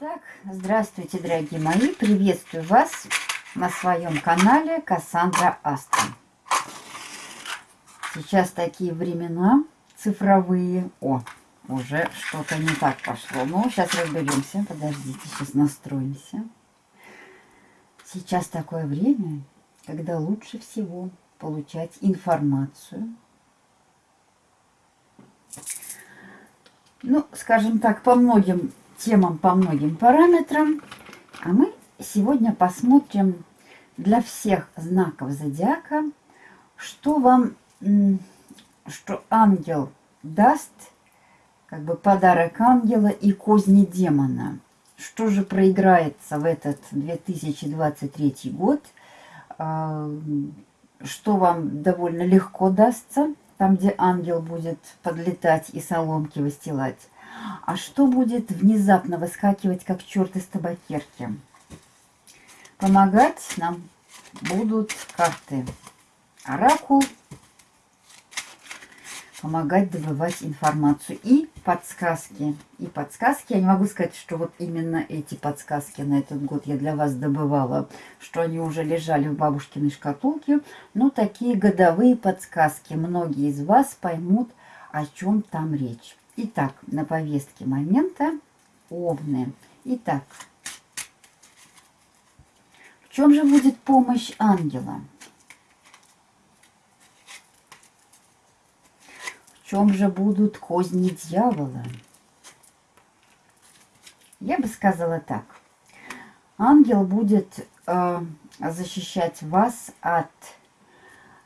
Итак, здравствуйте, дорогие мои. Приветствую вас на своем канале Кассандра Астра. Сейчас такие времена цифровые. О, уже что-то не так пошло. Ну, сейчас разберемся. Подождите, сейчас настроимся. Сейчас такое время, когда лучше всего получать информацию. Ну, скажем так, по многим темам, по многим параметрам. А мы сегодня посмотрим для всех знаков зодиака, что вам, что ангел даст, как бы подарок ангела и козни демона. Что же проиграется в этот 2023 год, а, что вам довольно легко дастся, там, где ангел будет подлетать и соломки выстилать. А что будет внезапно выскакивать, как черт из табакерки? Помогать нам будут карты Оракул, помогать добывать информацию и подсказки. И подсказки, я не могу сказать, что вот именно эти подсказки на этот год я для вас добывала, что они уже лежали в бабушкиной шкатулке, но такие годовые подсказки. Многие из вас поймут, о чем там речь. Итак, на повестке момента овны. Итак, в чем же будет помощь ангела? В чем же будут козни дьявола? Я бы сказала так. Ангел будет э, защищать вас от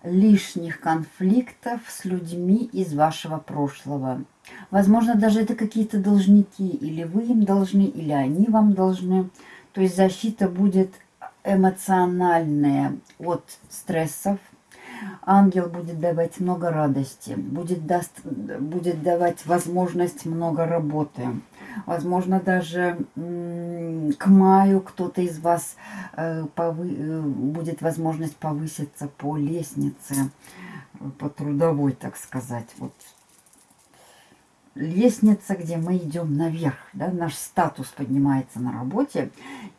лишних конфликтов с людьми из вашего прошлого. Возможно, даже это какие-то должники, или вы им должны, или они вам должны. То есть защита будет эмоциональная от стрессов. Ангел будет давать много радости, будет, даст, будет давать возможность много работы. Возможно, даже к маю кто-то из вас э, повы, э, будет возможность повыситься по лестнице, по трудовой, так сказать. Вот лестница, где мы идем наверх, да, наш статус поднимается на работе.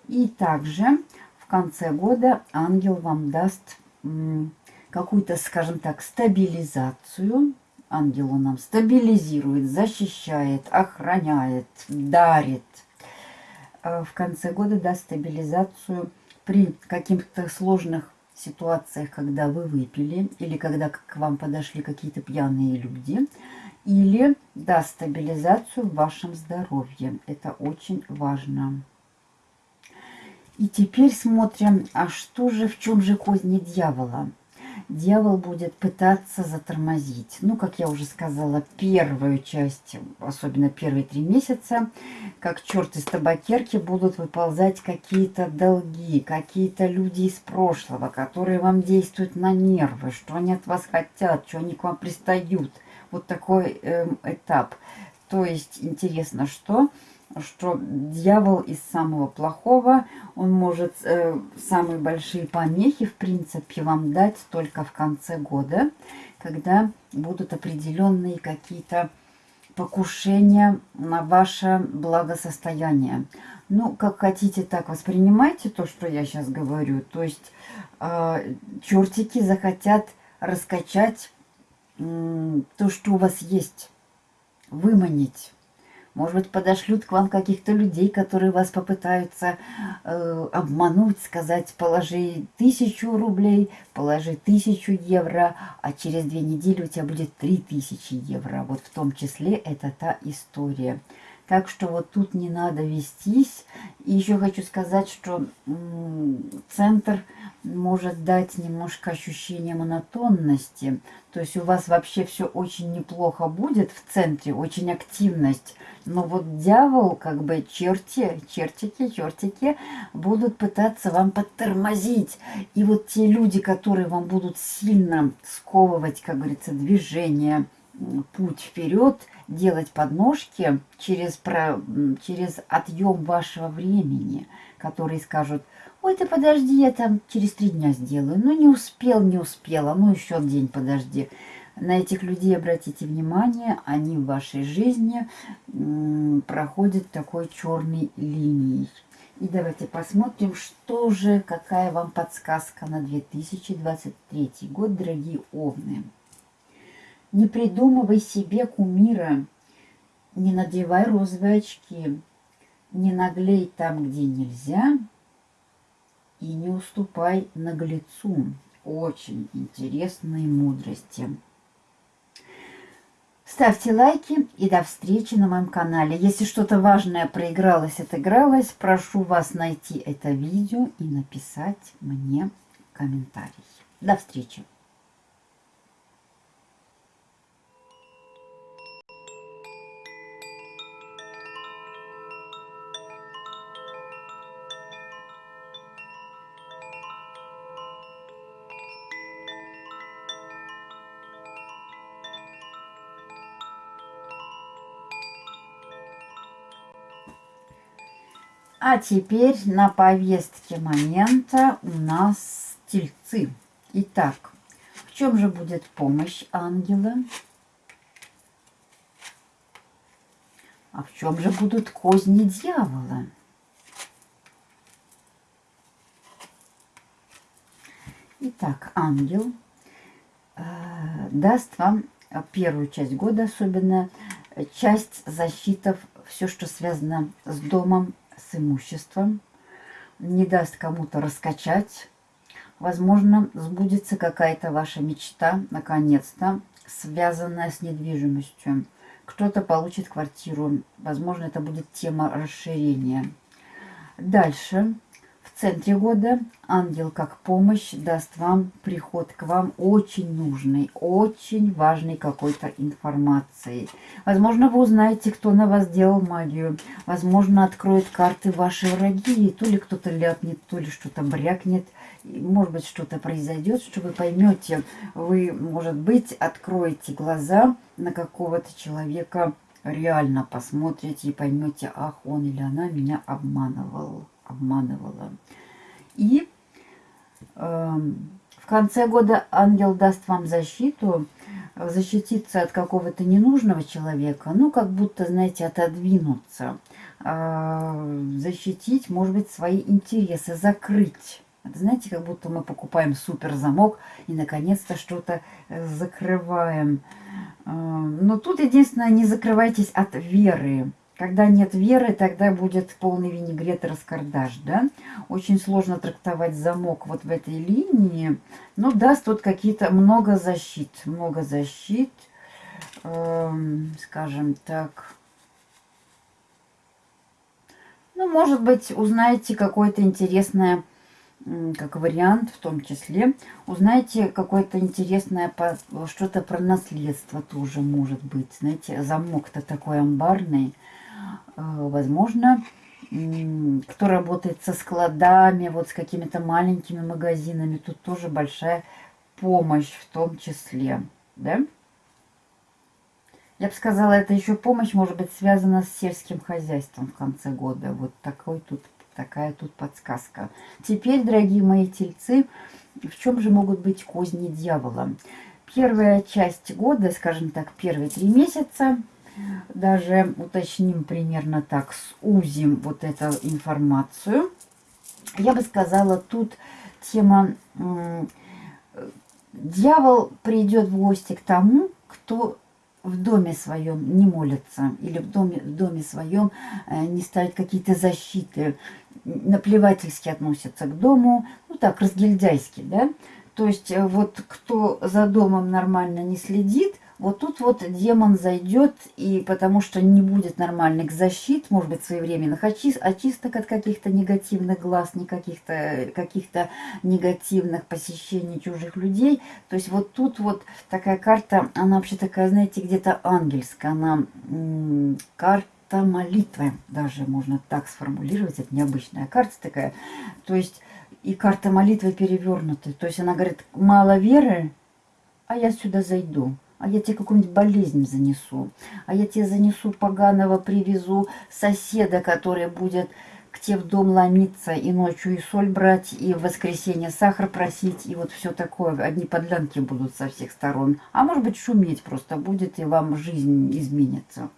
И также в конце года ангел вам даст какую-то, скажем так, стабилизацию. Ангел он нам стабилизирует, защищает, охраняет, дарит. А в конце года даст стабилизацию при каких-то сложных ситуациях, когда вы выпили или когда к вам подошли какие-то пьяные люди – или даст стабилизацию в вашем здоровье. Это очень важно. И теперь смотрим, а что же, в чем же козни дьявола? Дьявол будет пытаться затормозить. Ну, как я уже сказала, первую часть, особенно первые три месяца, как черт из табакерки, будут выползать какие-то долги, какие-то люди из прошлого, которые вам действуют на нервы, что они от вас хотят, что они к вам пристают – вот такой э, этап. То есть интересно, что что дьявол из самого плохого, он может э, самые большие помехи, в принципе, вам дать только в конце года, когда будут определенные какие-то покушения на ваше благосостояние. Ну, как хотите, так воспринимайте то, что я сейчас говорю. То есть э, чертики захотят раскачать то, что у вас есть, выманить. Может быть, подошлют к вам каких-то людей, которые вас попытаются э, обмануть, сказать, положи тысячу рублей, положи тысячу евро, а через две недели у тебя будет три тысячи евро. Вот в том числе это та история. Так что вот тут не надо вестись. И еще хочу сказать, что центр может дать немножко ощущение монотонности. То есть у вас вообще все очень неплохо будет в центре, очень активность. Но вот дьявол, как бы черти, чертики, чертики будут пытаться вам подтормозить. И вот те люди, которые вам будут сильно сковывать, как говорится, движение, путь вперед, делать подножки через, про, через отъем вашего времени, которые скажут, ой, ты подожди, я там через три дня сделаю. Ну, не успел, не успела, ну, еще день подожди. на этих людей обратите внимание, они в вашей жизни проходят такой черной линией. И давайте посмотрим, что же, какая вам подсказка на 2023 год, дорогие овны. Не придумывай себе кумира, не надевай розовые очки, не наглей там, где нельзя, и не уступай наглецу. Очень интересные мудрости. Ставьте лайки и до встречи на моем канале. Если что-то важное проигралось, отыгралось, прошу вас найти это видео и написать мне комментарий. До встречи! А теперь на повестке момента у нас тельцы. Итак, в чем же будет помощь ангела? А в чем же будут козни дьявола? Итак, ангел э, даст вам первую часть года, особенно часть защитов, все, что связано с домом, с имуществом, не даст кому-то раскачать. Возможно, сбудется какая-то ваша мечта, наконец-то, связанная с недвижимостью. Кто-то получит квартиру. Возможно, это будет тема расширения. Дальше в центре года ангел как помощь даст вам приход к вам очень нужной, очень важной какой-то информации. Возможно, вы узнаете, кто на вас делал магию. Возможно, откроет карты ваши враги. И то ли кто-то ляпнет, то ли что-то брякнет. Может быть, что-то произойдет, что вы поймете. Вы, может быть, откроете глаза на какого-то человека, реально посмотрите и поймете, ах, он или она меня обманывал обманывала. И э, в конце года ангел даст вам защиту, защититься от какого-то ненужного человека, ну, как будто, знаете, отодвинуться, э, защитить, может быть, свои интересы, закрыть. Это, знаете, как будто мы покупаем супер замок и, наконец-то, что-то э, закрываем. Э, но тут, единственное, не закрывайтесь от веры. Когда нет веры, тогда будет полный винегрет и раскардаш, да? Очень сложно трактовать замок вот в этой линии. Но даст тут какие-то много защит, много защит, эм, скажем так. Ну, может быть, узнаете какое-то интересное, как вариант в том числе, узнаете какое-то интересное, что-то про наследство тоже может быть. Знаете, замок-то такой амбарный. Э, возможно, кто работает со складами, вот с какими-то маленькими магазинами, тут тоже большая помощь в том числе, да? Я бы сказала, это еще помощь может быть связана с сельским хозяйством в конце года. Вот такой тут, такая тут подсказка. Теперь, дорогие мои тельцы, в чем же могут быть козни дьявола? Первая часть года, скажем так, первые три месяца – даже уточним примерно так, сузим вот эту информацию. Я бы сказала, тут тема «Дьявол придет в гости к тому, кто в доме своем не молится или в доме, в доме своем э, не ставит какие-то защиты, наплевательски относятся к дому, ну так, разгильдяйски, да, то есть э, вот кто за домом нормально не следит, вот тут вот демон зайдет, и потому что не будет нормальных защит, может быть, своевременных очисток от каких-то негативных глаз, не каких-то каких, -то, негативных посещений чужих людей. То есть вот тут вот такая карта, она вообще такая, знаете, где-то ангельская, она карта молитвы, даже можно так сформулировать, это необычная карта такая. То есть и карта молитвы перевернута. То есть она говорит, мало веры, а я сюда зайду а я тебе какую-нибудь болезнь занесу, а я тебе занесу поганого, привезу соседа, который будет к тебе в дом ломиться, и ночью и соль брать, и в воскресенье сахар просить, и вот все такое. Одни подлянки будут со всех сторон. А может быть, шуметь просто будет, и вам жизнь изменится.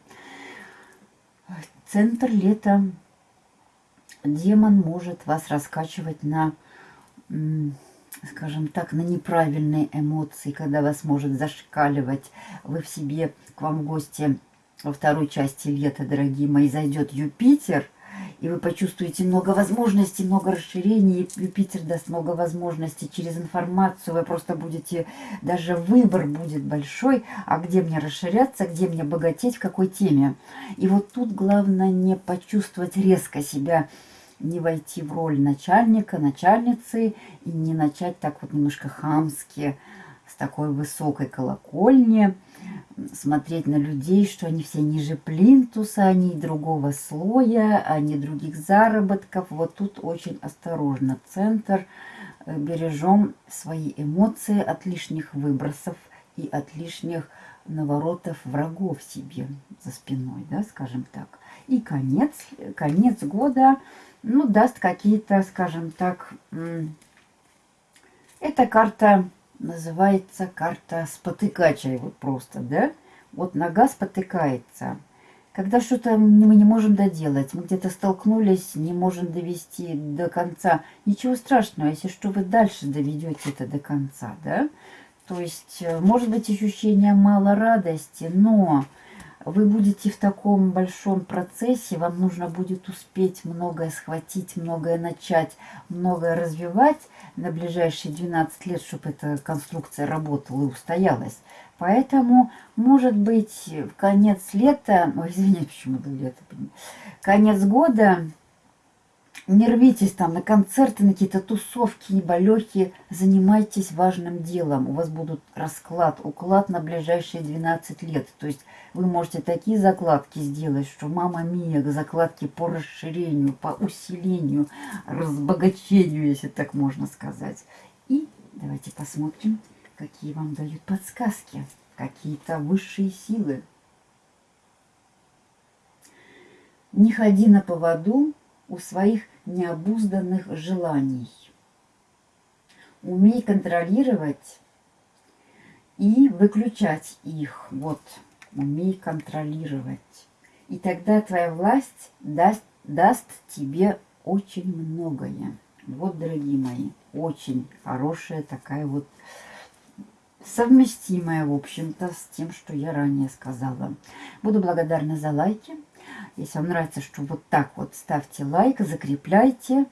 Центр лета. Демон может вас раскачивать на, скажем так, на неправильные эмоции, когда вас может зашкаливать. Вы в себе, к вам в гости во второй части лета, дорогие мои, зайдет Юпитер – и вы почувствуете много возможностей, много расширений. Юпитер даст много возможностей через информацию. Вы просто будете, даже выбор будет большой, а где мне расширяться, где мне богатеть, в какой теме. И вот тут главное не почувствовать резко себя, не войти в роль начальника, начальницы и не начать так вот немножко хамски, с такой высокой колокольни, смотреть на людей, что они все ниже плинтуса, они другого слоя, они других заработков. Вот тут очень осторожно. Центр э, бережем свои эмоции от лишних выбросов и от лишних наворотов врагов себе за спиной, да, скажем так. И конец, конец года, ну, даст какие-то, скажем так, эта карта называется карта спотыкача, вот просто, да? Вот нога спотыкается. Когда что-то мы не можем доделать, мы где-то столкнулись, не можем довести до конца. Ничего страшного, если что, вы дальше доведете это до конца, да? То есть, э, может быть, ощущение мало радости, но вы будете в таком большом процессе, вам нужно будет успеть многое схватить, многое начать, многое развивать на ближайшие 12 лет, чтобы эта конструкция работала и устоялась. Поэтому, может быть, в конец лета, ой, извините, почему лето, конец года не рвитесь там на концерты, на какие-то тусовки неболехи. Занимайтесь важным делом. У вас будут расклад, уклад на ближайшие 12 лет. То есть вы можете такие закладки сделать, что мама мия, закладки по расширению, по усилению, разбогачению, если так можно сказать. И давайте посмотрим, какие вам дают подсказки. Какие-то высшие силы. Не ходи на поводу у своих необузданных желаний. Умей контролировать и выключать их. Вот, умей контролировать. И тогда твоя власть даст, даст тебе очень многое. Вот, дорогие мои, очень хорошая такая вот совместимая, в общем-то, с тем, что я ранее сказала. Буду благодарна за лайки. Если вам нравится, что вот так вот ставьте лайк, закрепляйте,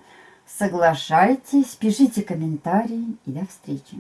соглашайтесь, пишите комментарии и до встречи.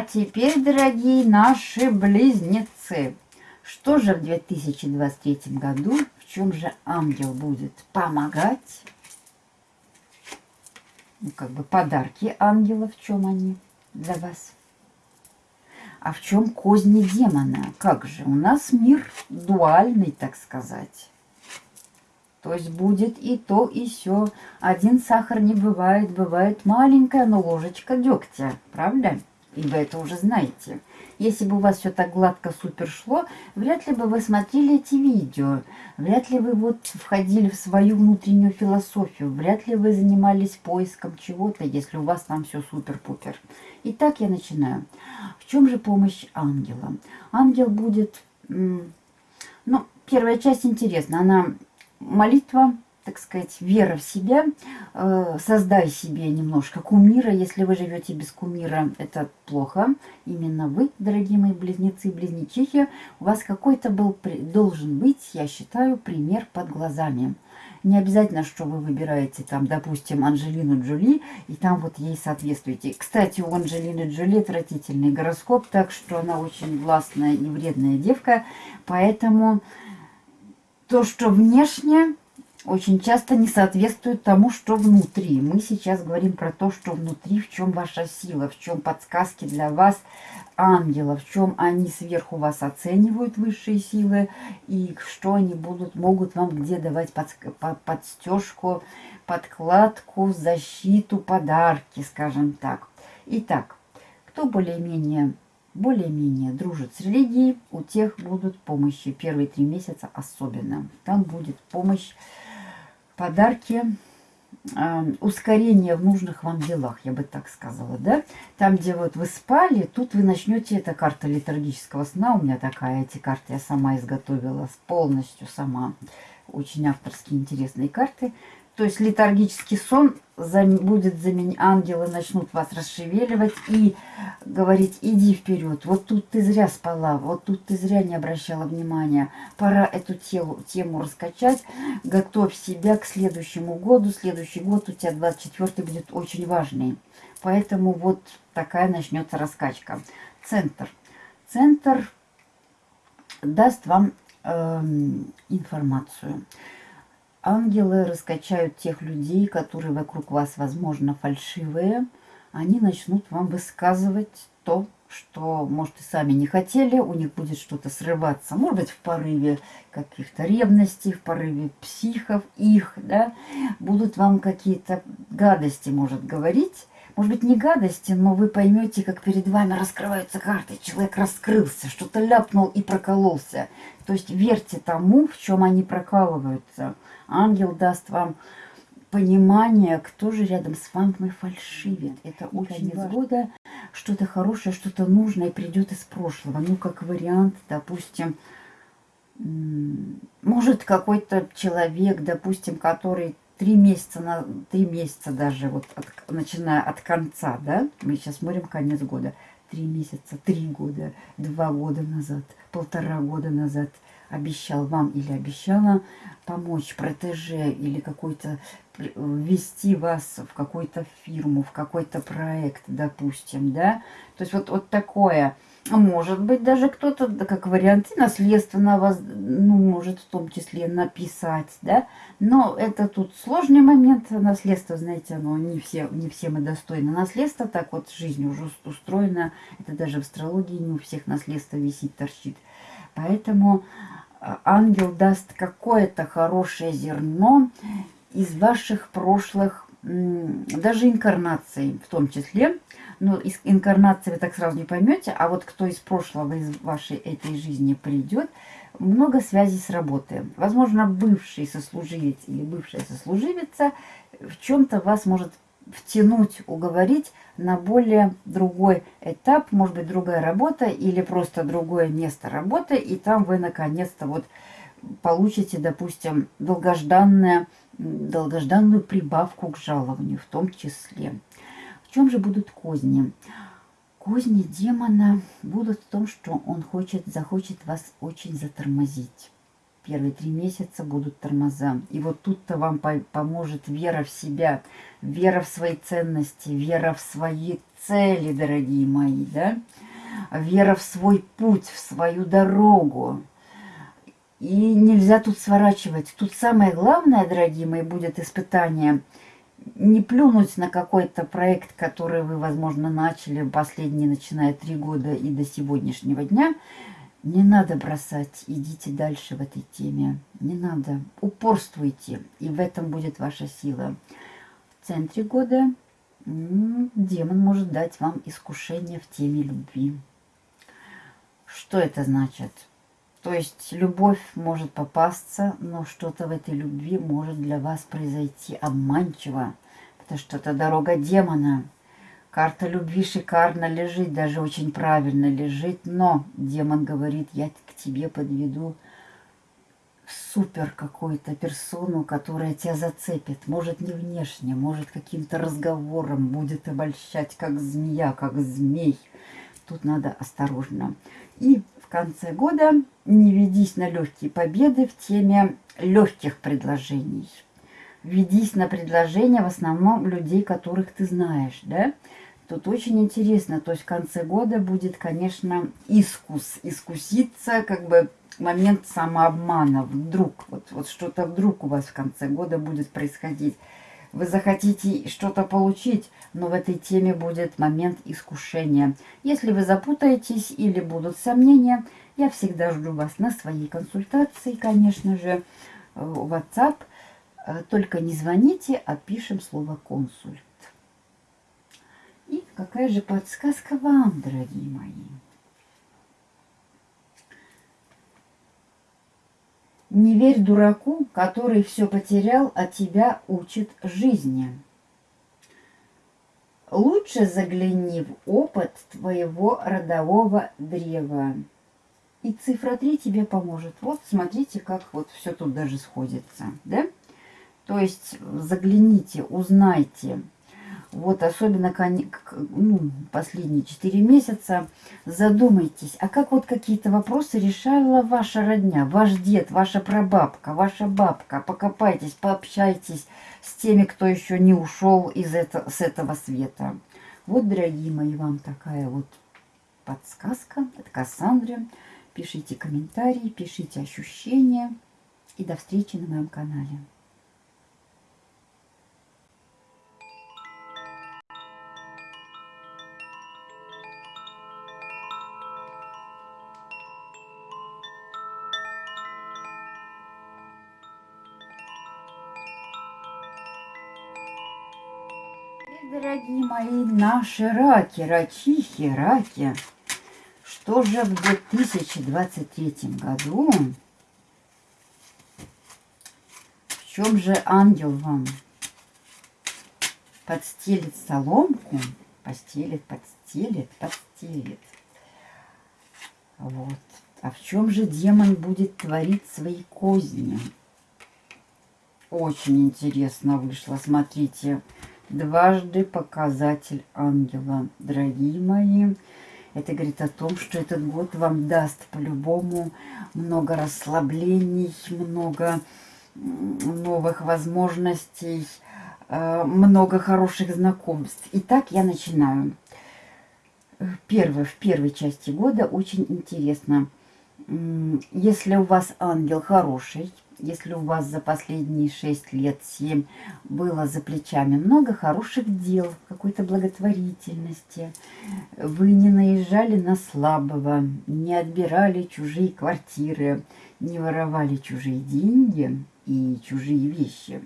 А теперь, дорогие наши близнецы, что же в 2023 году, в чем же ангел будет помогать? Ну, как бы подарки ангела, в чем они для вас? А в чем козни демона? Как же? У нас мир дуальный, так сказать. То есть будет и то, и все. Один сахар не бывает, бывает маленькая, но ложечка дегтя, правда? И вы это уже знаете. Если бы у вас все так гладко супер шло, вряд ли бы вы смотрели эти видео, вряд ли вы вот входили в свою внутреннюю философию, вряд ли вы занимались поиском чего-то, если у вас там все супер-пупер. Итак, я начинаю. В чем же помощь ангела? Ангел будет, ну, первая часть интересна, она молитва, так сказать, вера в себя, э, создай себе немножко кумира. Если вы живете без кумира, это плохо. Именно вы, дорогие мои близнецы и близнечихи, у вас какой-то был, должен быть, я считаю, пример под глазами. Не обязательно, что вы выбираете там, допустим, Анжелину Джоли, и там вот ей соответствуете. Кстати, у Анжелины Джоли отвратительный гороскоп, так что она очень властная и вредная девка. Поэтому то, что внешне очень часто не соответствует тому, что внутри. Мы сейчас говорим про то, что внутри, в чем ваша сила, в чем подсказки для вас ангелов, в чем они сверху вас оценивают, высшие силы, и что они будут, могут вам где давать под, подстежку, подкладку, защиту, подарки, скажем так. Итак, кто более-менее более-менее дружит с религией, у тех будут помощи. Первые три месяца особенно. Там будет помощь подарки, э, ускорение в нужных вам делах, я бы так сказала, да? Там, где вот вы спали, тут вы начнете, это карта литургического сна, у меня такая, эти карты я сама изготовила, полностью сама, очень авторские интересные карты. То есть литургический сон будет заменить, ангелы начнут вас расшевеливать и говорить, иди вперед, вот тут ты зря спала, вот тут ты зря не обращала внимания, пора эту телу, тему раскачать, готовь себя к следующему году, следующий год у тебя 24 будет очень важный. Поэтому вот такая начнется раскачка. Центр. Центр даст вам э, информацию. Ангелы раскачают тех людей, которые вокруг вас, возможно, фальшивые. Они начнут вам высказывать то, что, может, и сами не хотели, у них будет что-то срываться. Может быть, в порыве каких-то ревностей, в порыве психов их, да, будут вам какие-то гадости, может, говорить. Может быть, не гадости, но вы поймете, как перед вами раскрываются карты. Человек раскрылся, что-то ляпнул и прокололся. То есть верьте тому, в чем они прокалываются. Ангел даст вам понимание, кто же рядом с вами фальшивит. Это очень конец года что-то хорошее, что-то нужное придет из прошлого. Ну, как вариант, допустим, может какой-то человек, допустим, который три месяца, на три месяца даже, вот от, начиная от конца, да, мы сейчас смотрим конец года, три месяца, три года, два года назад, полтора года назад – обещал вам или обещала помочь протеже или какой-то ввести вас в какую-то фирму, в какой-то проект, допустим, да. То есть вот, вот такое. Может быть, даже кто-то, да, как вариант, наследственно вас, ну, может в том числе написать, да. Но это тут сложный момент. Наследство, знаете, оно не все, не все мы достойны наследства. Так вот жизнь уже устроена. Это даже в астрологии не у всех наследство висит, торчит. Поэтому ангел даст какое-то хорошее зерно из ваших прошлых, даже инкарнаций в том числе. Но из инкарнации вы так сразу не поймете, а вот кто из прошлого, из вашей этой жизни придет, много связей с работой. Возможно, бывший сослуживец или бывшая сослуживица в чем-то вас может втянуть, уговорить на более другой этап, может быть, другая работа или просто другое место работы, и там вы наконец-то вот получите, допустим, долгожданное, долгожданную прибавку к жалованию в том числе. Чем же будут козни? Козни демона будут в том, что он хочет, захочет вас очень затормозить первые три месяца будут тормоза. И вот тут-то вам по поможет вера в себя, вера в свои ценности, вера в свои цели, дорогие мои, да? Вера в свой путь, в свою дорогу. И нельзя тут сворачивать. Тут самое главное, дорогие мои, будет испытание не плюнуть на какой-то проект, который вы, возможно, начали последние, начиная три года и до сегодняшнего дня – не надо бросать, идите дальше в этой теме. Не надо, упорствуйте, и в этом будет ваша сила. В центре года демон может дать вам искушение в теме любви. Что это значит? То есть любовь может попасться, но что-то в этой любви может для вас произойти обманчиво, потому что это дорога демона – Карта любви шикарно лежит, даже очень правильно лежит, но демон говорит, я к тебе подведу супер какую-то персону, которая тебя зацепит. Может, не внешне, может, каким-то разговором будет обольщать, как змея, как змей. Тут надо осторожно. И конце года не ведись на легкие победы в теме легких предложений. Ведись на предложения в основном людей, которых ты знаешь, да? Тут очень интересно, то есть в конце года будет, конечно, искус, искуситься, как бы момент самообмана. Вдруг, вот, вот что-то вдруг у вас в конце года будет происходить. Вы захотите что-то получить, но в этой теме будет момент искушения. Если вы запутаетесь или будут сомнения, я всегда жду вас на своей консультации, конечно же, WhatsApp. Только не звоните, а пишем слово «консульт». И какая же подсказка вам, дорогие мои? Не верь дураку, который все потерял, а тебя учит жизни. Лучше загляни в опыт твоего родового древа. И цифра 3 тебе поможет. Вот смотрите, как вот все тут даже сходится. Да? То есть загляните, узнайте, вот особенно ну, последние 4 месяца, задумайтесь, а как вот какие-то вопросы решала ваша родня, ваш дед, ваша прабабка, ваша бабка, покопайтесь, пообщайтесь с теми, кто еще не ушел из это, с этого света. Вот, дорогие мои, вам такая вот подсказка от Кассандры. Пишите комментарии, пишите ощущения. И до встречи на моем канале. Мои, наши раки, рачихи, раки. Что же в 2023 году? В чем же ангел вам подстелит соломку? Постелит, подстелит, подстелит. Вот. А в чем же демон будет творить свои козни? Очень интересно вышло. Смотрите. Смотрите дважды показатель ангела. Дорогие мои, это говорит о том, что этот год вам даст по-любому много расслаблений, много новых возможностей, э, много хороших знакомств. Итак, я начинаю. Первое, в первой части года очень интересно. Если у вас ангел хороший, если у вас за последние 6 лет, 7 было за плечами много хороших дел, какой-то благотворительности, вы не наезжали на слабого, не отбирали чужие квартиры, не воровали чужие деньги и чужие вещи,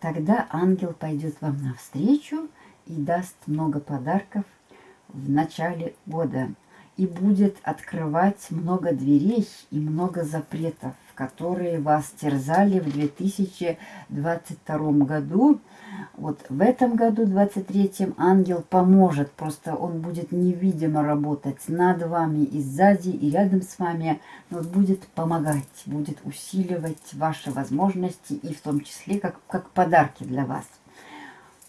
тогда ангел пойдет вам навстречу и даст много подарков в начале года и будет открывать много дверей и много запретов которые вас терзали в 2022 году. Вот в этом году, 23 ангел поможет, просто он будет невидимо работать над вами и сзади, и рядом с вами, но будет помогать, будет усиливать ваши возможности, и в том числе как, как подарки для вас.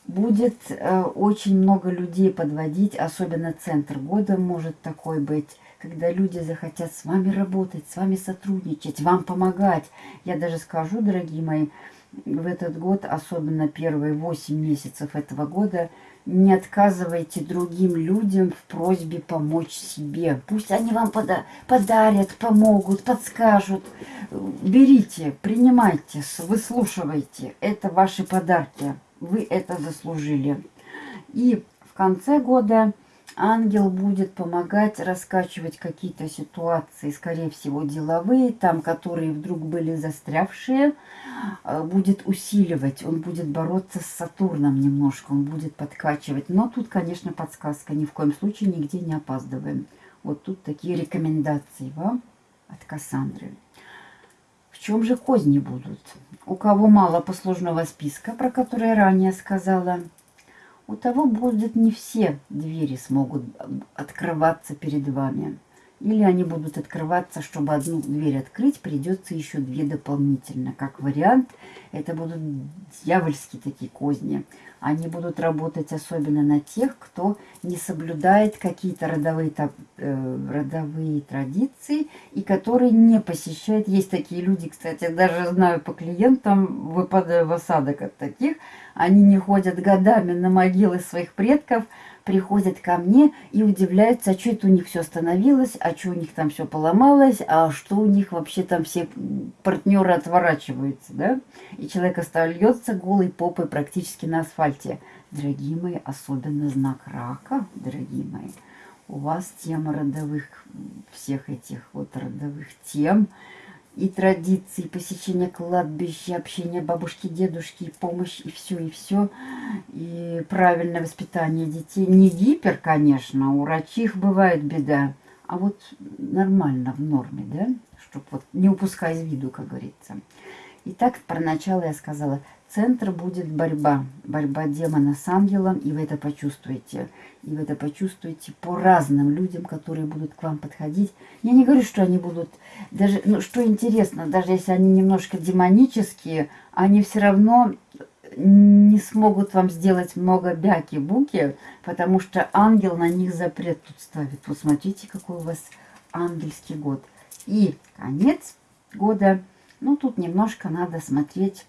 Будет э, очень много людей подводить, особенно центр года может такой быть, когда люди захотят с вами работать, с вами сотрудничать, вам помогать. Я даже скажу, дорогие мои, в этот год, особенно первые 8 месяцев этого года, не отказывайте другим людям в просьбе помочь себе. Пусть они вам пода подарят, помогут, подскажут. Берите, принимайте, выслушивайте. Это ваши подарки. Вы это заслужили. И в конце года ангел будет помогать раскачивать какие-то ситуации, скорее всего, деловые, там, которые вдруг были застрявшие, э, будет усиливать, он будет бороться с Сатурном немножко, он будет подкачивать. Но тут, конечно, подсказка, ни в коем случае нигде не опаздываем. Вот тут такие рекомендации вам от Кассандры. В чем же козни будут? У кого мало послужного списка, про который ранее сказала – у того будет не все двери смогут открываться перед вами. Или они будут открываться, чтобы одну дверь открыть, придется еще две дополнительно. Как вариант, это будут дьявольские такие козни. Они будут работать особенно на тех, кто не соблюдает какие-то родовые, э, родовые традиции и которые не посещают. Есть такие люди, кстати, даже знаю по клиентам, выпадая в осадок от таких. Они не ходят годами на могилы своих предков, приходят ко мне и удивляются, а что это у них все остановилось, а что у них там все поломалось, а что у них вообще там все партнеры отворачиваются, да? И человек остается голой попой практически на асфальте. Дорогие мои, особенно знак рака, дорогие мои, у вас тема родовых, всех этих вот родовых тем – и традиции, посещение кладбища, общение бабушки, дедушки, и помощь, и все, и все. И правильное воспитание детей. Не гипер, конечно, у врачих бывает беда, а вот нормально, в норме, да? Чтобы вот не упускать из виду, как говорится. Итак, про начало я сказала – центр будет борьба. Борьба демона с ангелом, и вы это почувствуете. И вы это почувствуете по разным людям, которые будут к вам подходить. Я не говорю, что они будут... даже ну, Что интересно, даже если они немножко демонические, они все равно не смогут вам сделать много бяки-буки, потому что ангел на них запрет тут ставит. Вот смотрите, какой у вас ангельский год. И конец года. Ну, тут немножко надо смотреть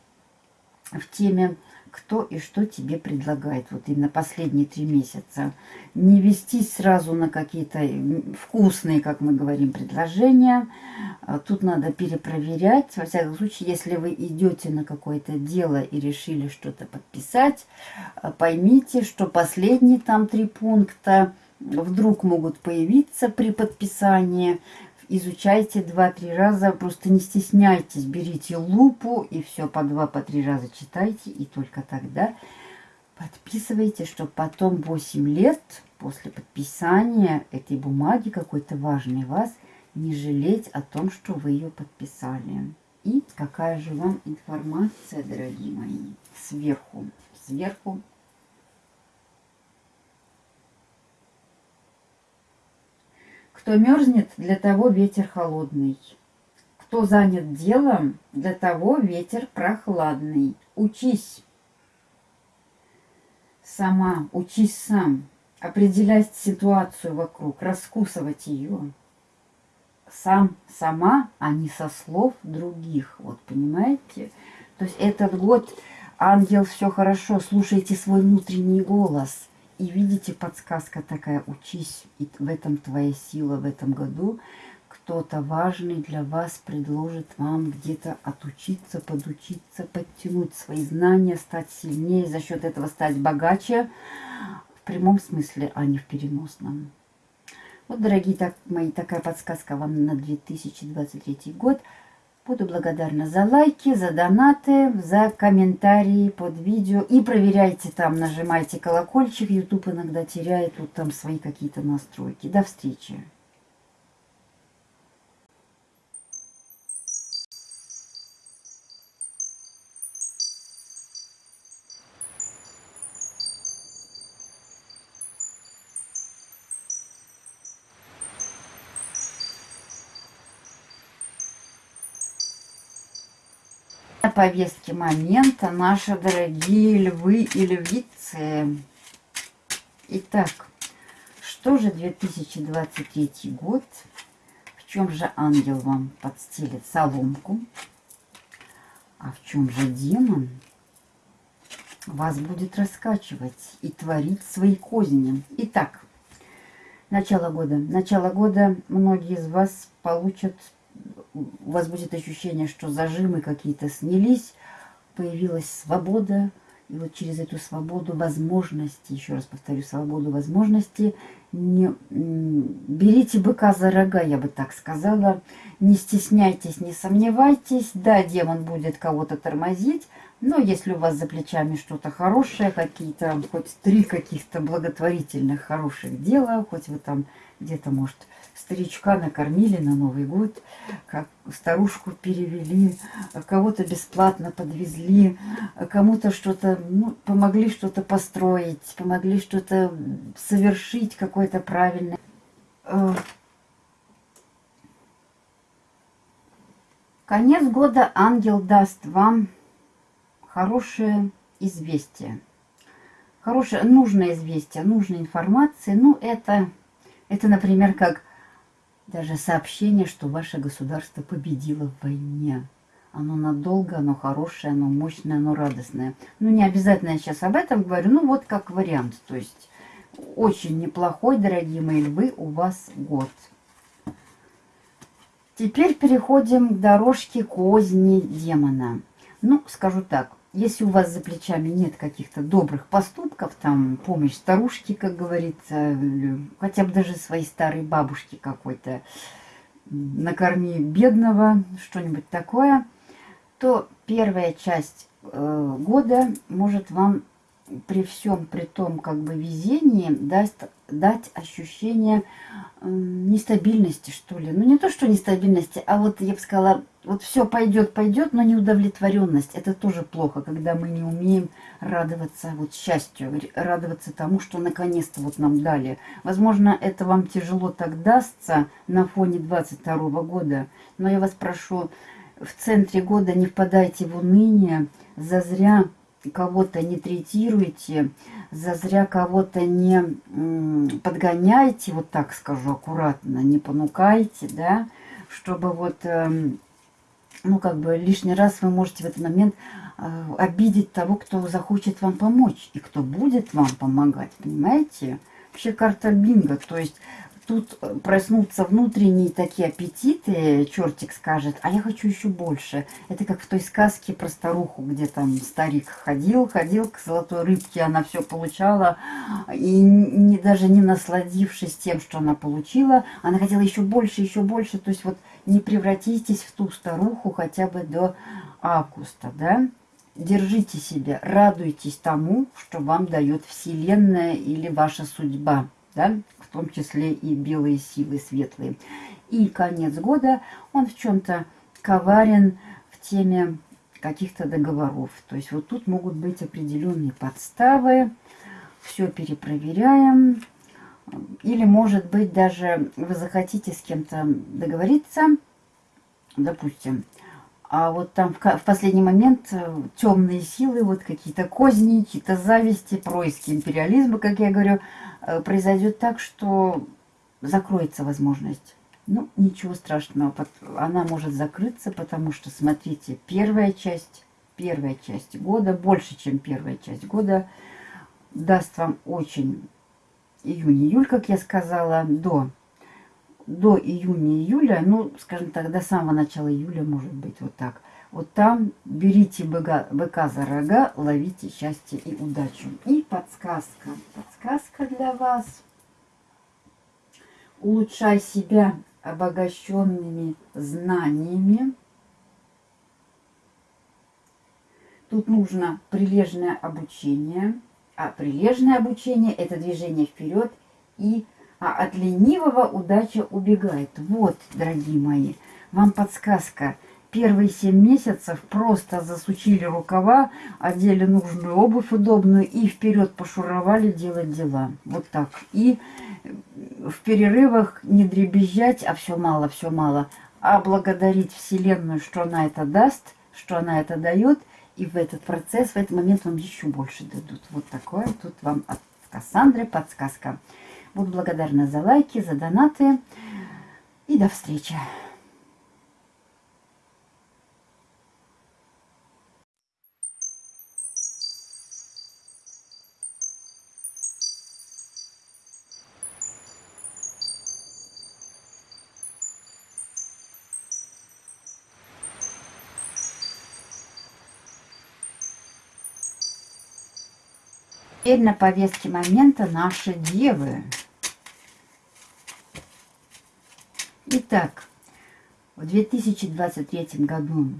в теме кто и что тебе предлагает вот именно последние три месяца. Не вестись сразу на какие-то вкусные, как мы говорим, предложения. А тут надо перепроверять. Во всяком случае, если вы идете на какое-то дело и решили что-то подписать, а, поймите, что последние там три пункта вдруг могут появиться при подписании изучайте два-три раза, просто не стесняйтесь, берите лупу и все по два, по три раза читайте, и только тогда подписывайте, чтобы потом 8 лет после подписания этой бумаги какой-то важной вас не жалеть о том, что вы ее подписали. И какая же вам информация, дорогие мои, сверху, сверху Кто мерзнет, для того ветер холодный. Кто занят делом, для того ветер прохладный. Учись. Сама, учись сам. Определять ситуацию вокруг, раскусывать ее. Сам, сама, а не со слов других. Вот, понимаете? То есть этот год, ангел, все хорошо, слушайте свой внутренний голос – и видите, подсказка такая, учись, и в этом твоя сила в этом году. Кто-то важный для вас предложит вам где-то отучиться, подучиться, подтянуть свои знания, стать сильнее, за счет этого стать богаче. В прямом смысле, а не в переносном. Вот, дорогие так, мои, такая подсказка вам на 2023 год. Буду благодарна за лайки, за донаты, за комментарии под видео. И проверяйте там, нажимайте колокольчик. YouTube иногда теряет тут там свои какие-то настройки. До встречи. Повестке момента наши дорогие львы и львицы. Итак, что же 2023 год? В чем же ангел вам подстелит соломку? А в чем же демон вас будет раскачивать и творить свои козни? Итак, начало года. Начало года многие из вас получат у вас будет ощущение, что зажимы какие-то снялись, появилась свобода, и вот через эту свободу возможности, еще раз повторю, свободу возможности, не, берите быка за рога, я бы так сказала, не стесняйтесь, не сомневайтесь, да, демон будет кого-то тормозить, но если у вас за плечами что-то хорошее, какие-то, хоть три каких-то благотворительных хороших дела, хоть вы там где-то, может, старичка накормили на Новый год, как старушку перевели, кого-то бесплатно подвезли, кому-то что-то, ну, помогли что-то построить, помогли что-то совершить какое-то правильное. Э, конец года ангел даст вам хорошее известие. Хорошее, нужное известие, нужная информация. Ну, это, это, например, как даже сообщение, что ваше государство победило в войне. Оно надолго, оно хорошее, оно мощное, оно радостное. Ну, не обязательно я сейчас об этом говорю, ну, вот как вариант. То есть, очень неплохой, дорогие мои львы, у вас год. Теперь переходим к дорожке козни демона. Ну, скажу так, если у вас за плечами нет каких-то добрых поступков, там, помощь старушки, как говорится, хотя бы даже своей старой бабушки какой-то, накорми бедного, что-нибудь такое, то первая часть э, года может вам при всем при том как бы везении даст, дать ощущение нестабильности, что ли. Ну, не то, что нестабильности, а вот, я бы сказала, вот все пойдет, пойдет, но неудовлетворенность. Это тоже плохо, когда мы не умеем радоваться вот счастью, радоваться тому, что наконец-то вот нам дали. Возможно, это вам тяжело так дастся на фоне 22 года, но я вас прошу, в центре года не впадайте в уныние, зазря кого-то не третируйте, зазря кого-то не подгоняйте, вот так скажу аккуратно, не понукайте, да, чтобы вот, эм, ну, как бы лишний раз вы можете в этот момент э, обидеть того, кто захочет вам помочь и кто будет вам помогать, понимаете? Вообще карта бинго, то есть тут э, проснутся внутренние такие аппетиты, чертик скажет, а я хочу еще больше. Это как в той сказке про старуху, где там старик ходил, ходил к золотой рыбке, она все получала, и не, даже не насладившись тем, что она получила, она хотела еще больше, еще больше. То есть вот не превратитесь в ту старуху хотя бы до августа, да? Держите себя, радуйтесь тому, что вам дает Вселенная или ваша судьба, да? в том числе и белые силы светлые. И конец года, он в чем-то коварен в теме каких-то договоров. То есть вот тут могут быть определенные подставы, все перепроверяем. Или, может быть, даже вы захотите с кем-то договориться, допустим, а вот там в, последний момент э, темные силы, вот какие-то козни, какие-то зависти, происки империализма, как я говорю, Э, произойдет так, что закроется возможность. Ну, ничего страшного, она может закрыться, потому что, смотрите, первая часть, первая часть года, больше, чем первая часть года, даст вам очень июнь-июль, как я сказала, до, до июня-июля, ну, скажем так, до самого начала июля, может быть, вот так. Вот там берите быка, быка за рога, ловите счастье и удачу. И подсказка. Подсказка для вас. Улучшай себя обогащенными знаниями. Тут нужно прилежное обучение. А прилежное обучение – это движение вперед. И а от ленивого удача убегает. Вот, дорогие мои, вам подсказка – первые 7 месяцев просто засучили рукава, одели нужную обувь удобную и вперед пошуровали делать дела. Вот так. И в перерывах не дребезжать, а все мало, все мало, а благодарить Вселенную, что она это даст, что она это дает, и в этот процесс, в этот момент вам еще больше дадут. Вот такое тут вам от Кассандры подсказка. Буду благодарна за лайки, за донаты. И до встречи. Теперь на повестке момента наши девы. Итак, в 2023 году,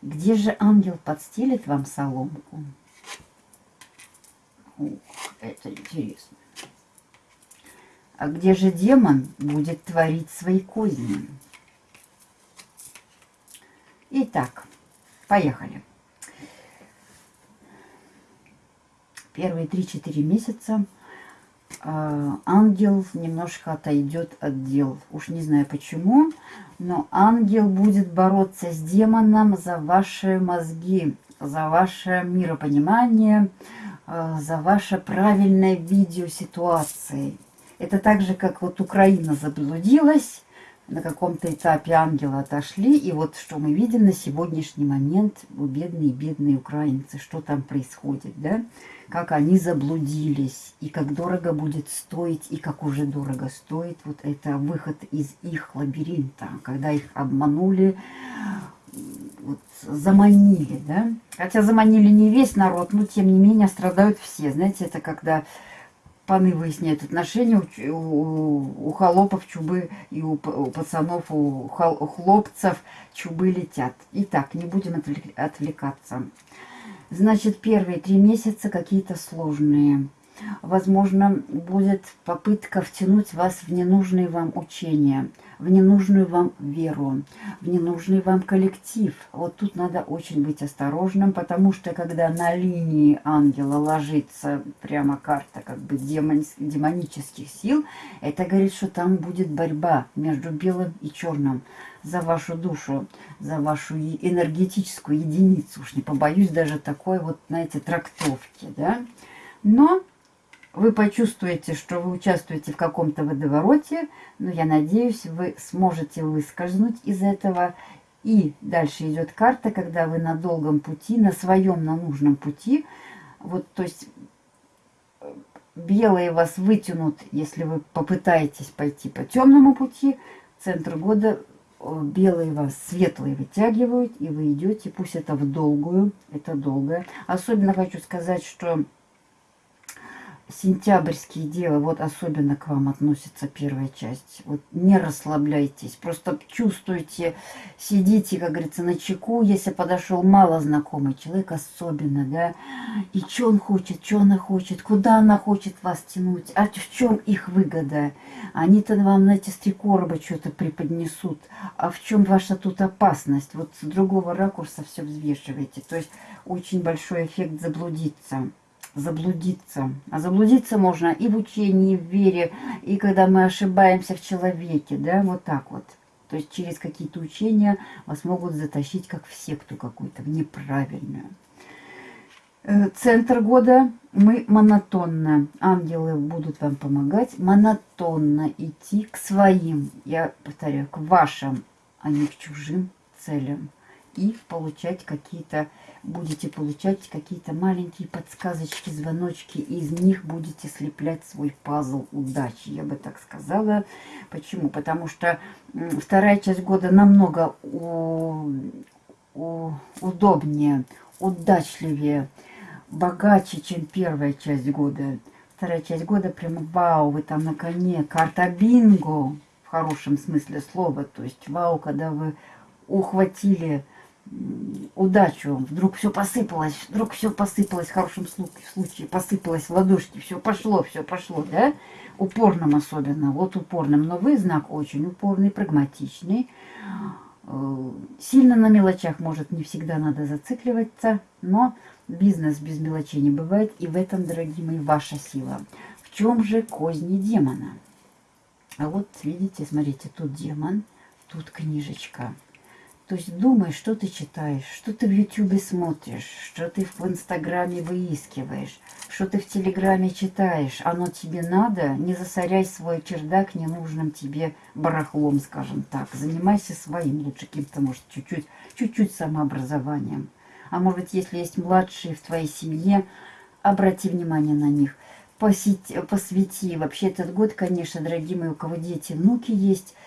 где же ангел подстелит вам соломку? Ух, это интересно. А где же демон будет творить свои козни? Итак, поехали. первые 3-4 месяца ангел немножко отойдет от дел. Уж не знаю почему, но ангел будет бороться с демоном за ваши мозги, за ваше миропонимание, э, за ваше правильное видео ситуации. Это так же, как вот Украина заблудилась, на каком-то этапе ангелы отошли. И вот что мы видим на сегодняшний момент, бедные-бедные украинцы, что там происходит, да? Как они заблудились, и как дорого будет стоить, и как уже дорого стоит вот это выход из их лабиринта, когда их обманули, вот, заманили, да? Хотя заманили не весь народ, но тем не менее страдают все. Знаете, это когда паны выясняют отношения у, у, у холопов чубы и у, у пацанов, у, хол, у хлопцев чубы летят. Итак, не будем отвлекаться. Значит, первые три месяца какие-то сложные. Возможно, будет попытка втянуть вас в ненужные вам учения, в ненужную вам веру, в ненужный вам коллектив. Вот тут надо очень быть осторожным, потому что когда на линии ангела ложится прямо карта как бы демон, демонических сил, это говорит, что там будет борьба между белым и черным за вашу душу, за вашу энергетическую единицу. Уж не побоюсь даже такой вот, знаете, трактовки, да. Но вы почувствуете, что вы участвуете в каком-то водовороте, но я надеюсь, вы сможете выскользнуть из этого. И дальше идет карта, когда вы на долгом пути, на своем, на нужном пути. Вот, то есть белые вас вытянут, если вы попытаетесь пойти по темному пути. Центр года белые вас, светлые вытягивают, и вы идете, пусть это в долгую, это долгое. Особенно хочу сказать, что сентябрьские дела, вот особенно к вам относится первая часть. Вот не расслабляйтесь, просто чувствуйте, сидите, как говорится, на чеку. Если подошел мало знакомый человек, особенно, да, и что он хочет, что она хочет, куда она хочет вас тянуть, а в чем их выгода? Они-то вам, знаете, с три короба что-то преподнесут, а в чем ваша тут опасность? Вот с другого ракурса все взвешивайте. То есть очень большой эффект заблудиться заблудиться. А заблудиться можно и в учении, и в вере, и когда мы ошибаемся в человеке, да, вот так вот. То есть через какие-то учения вас могут затащить как в секту какую-то, в неправильную. Э, центр года мы монотонно, ангелы будут вам помогать, монотонно идти к своим, я повторяю, к вашим, а не к чужим целям. И получать какие-то будете получать какие-то маленькие подсказочки, звоночки, и из них будете слеплять свой пазл удачи, я бы так сказала. Почему? Потому что вторая часть года намного у, у, удобнее, удачливее, богаче, чем первая часть года. Вторая часть года прямо вау, вы там на коне, карта бинго, в хорошем смысле слова, то есть вау, когда вы ухватили удачу, вдруг все посыпалось, вдруг все посыпалось в хорошем случае, посыпалось в ладошки, все пошло, все пошло, да, упорным особенно, вот упорным, но вы знак очень упорный, прагматичный, э, сильно на мелочах, может, не всегда надо зацикливаться, но бизнес без мелочей не бывает, и в этом, дорогие мои, ваша сила. В чем же козни демона? А вот, видите, смотрите, тут демон, тут книжечка. То есть думай, что ты читаешь, что ты в Ютубе смотришь, что ты в Инстаграме выискиваешь, что ты в Телеграме читаешь. Оно тебе надо, не засоряй свой чердак ненужным тебе барахлом, скажем так. Занимайся своим, лучше каким-то, может, чуть-чуть, чуть-чуть самообразованием. А может если есть младшие в твоей семье, обрати внимание на них. Посети, посвяти. Вообще этот год, конечно, дорогие мои, у кого дети, внуки есть –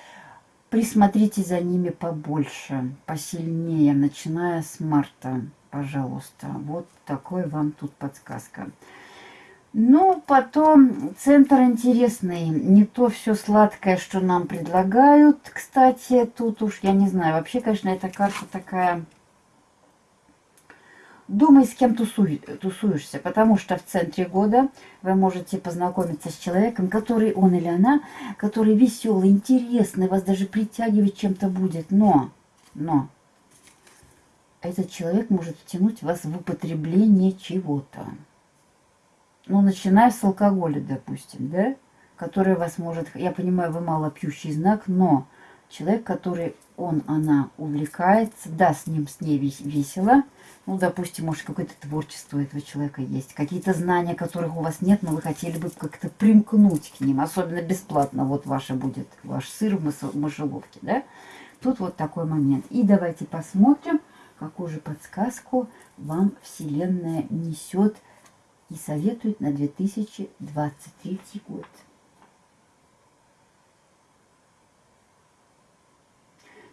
Присмотрите за ними побольше, посильнее, начиная с марта, пожалуйста. Вот такой вам тут подсказка. Ну, потом центр интересный. Не то все сладкое, что нам предлагают. Кстати, тут уж, я не знаю, вообще, конечно, эта карта такая Думай, с кем тусуй, тусуешься, потому что в центре года вы можете познакомиться с человеком, который он или она, который веселый, интересный, вас даже притягивать чем-то будет. Но, но, этот человек может втянуть вас в употребление чего-то. Ну, начиная с алкоголя, допустим, да, который вас может... Я понимаю, вы мало пьющий знак, но человек, который он, она увлекается, да, с ним, с ней весело. Ну, допустим, может, какое-то творчество этого человека есть, какие-то знания, которых у вас нет, но вы хотели бы как-то примкнуть к ним, особенно бесплатно. Вот ваше будет, ваш сыр в мышеловке, да? Тут вот такой момент. И давайте посмотрим, какую же подсказку вам Вселенная несет и советует на 2023 год.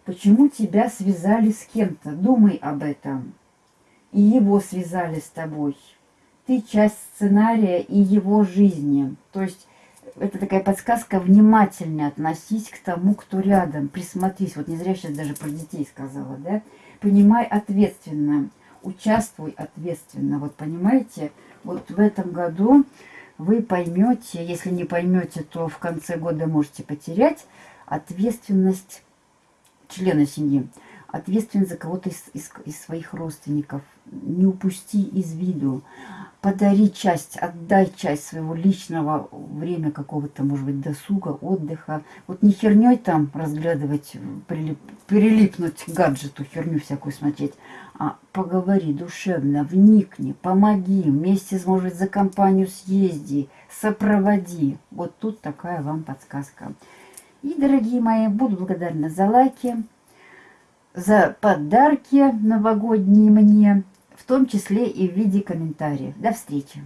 Почему тебя связали с кем-то? Думай об этом. И его связали с тобой. Ты часть сценария и его жизни. То есть это такая подсказка, внимательно относись к тому, кто рядом. Присмотрись. Вот не зря сейчас даже про детей сказала, да? Понимай ответственно. Участвуй ответственно. Вот понимаете, вот в этом году вы поймете, если не поймете, то в конце года можете потерять ответственность члена семьи, ответственность за кого-то из, из, из своих родственников. Не упусти из виду. Подари часть, отдай часть своего личного время какого-то, может быть, досуга, отдыха. Вот не херней там разглядывать, прилип, прилипнуть к гаджету, херню всякую смотреть, а поговори душевно, вникни, помоги, вместе, может быть, за компанию съезди, сопроводи. Вот тут такая вам подсказка. И, дорогие мои, буду благодарна за лайки, за подарки новогодние мне, в том числе и в виде комментариев. До встречи!